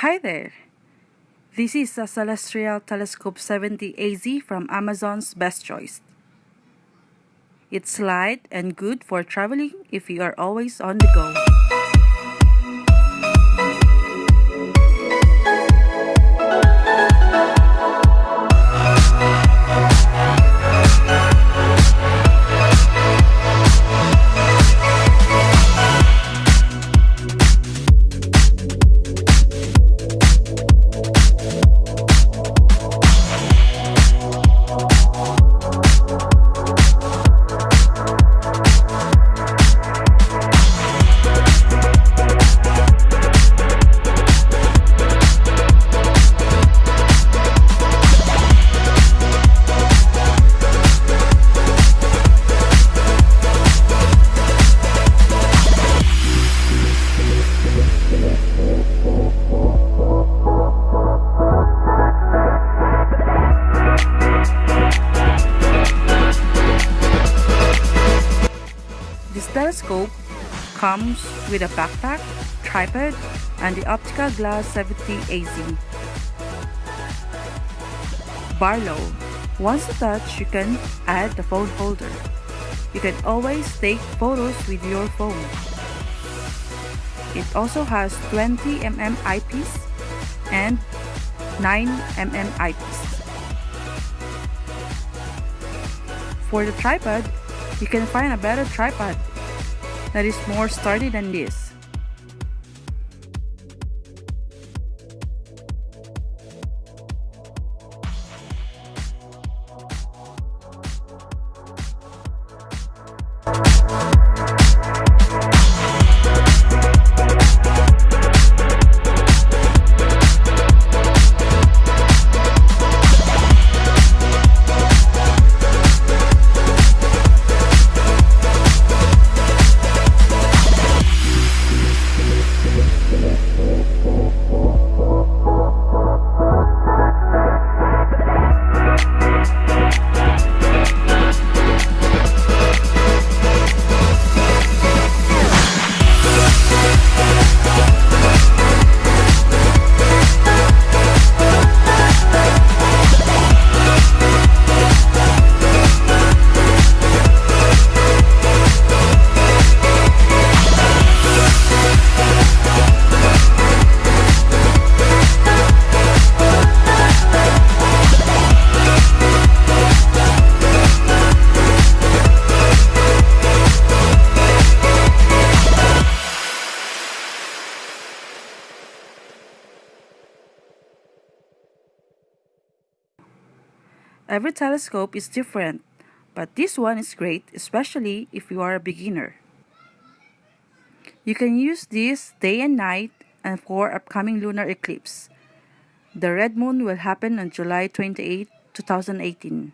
Hi there! This is a Celestron Telescope 70 AZ from Amazon's Best Choice. It's light and good for traveling if you are always on the go. This telescope comes with a backpack, tripod, and the optical glass 70 AZ. Barlow. Once attached, you can add the phone holder. You can always take photos with your phone. It also has 20 mm eyepiece and 9 mm eyepiece. For the tripod, you can find a better tripod that is more sturdy than this. Every telescope is different, but this one is great, especially if you are a beginner. You can use this day and night and for upcoming lunar eclipse. The red moon will happen on July 28, 2018.